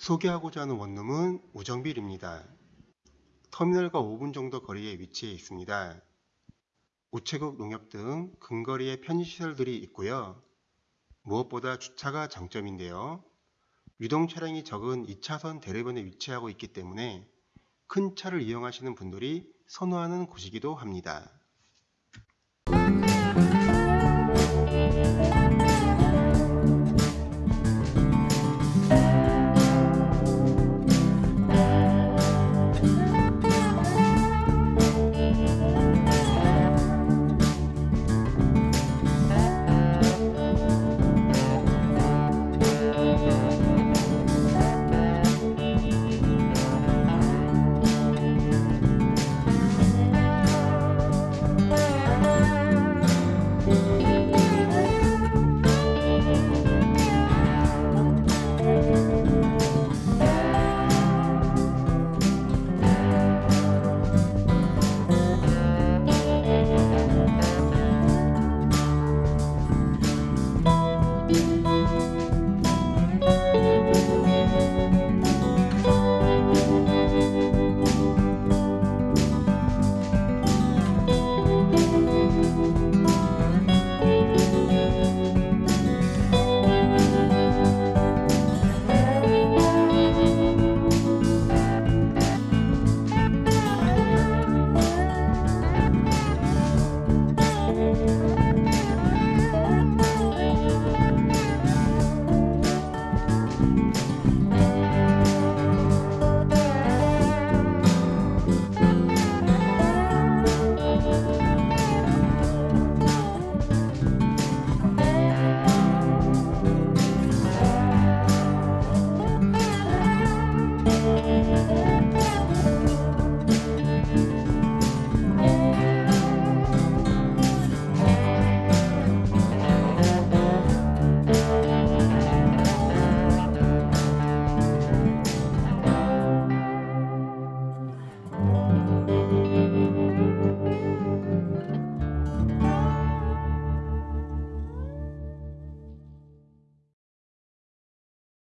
소개하고자 하는 원룸은 우정빌입니다. 터미널과 5분 정도 거리에 위치해 있습니다. 우체국 농협 등 근거리에 편의시설들이 있고요. 무엇보다 주차가 장점인데요. 유동 차량이 적은 2차선 대로변에 위치하고 있기 때문에 큰 차를 이용하시는 분들이 선호하는 곳이기도 합니다.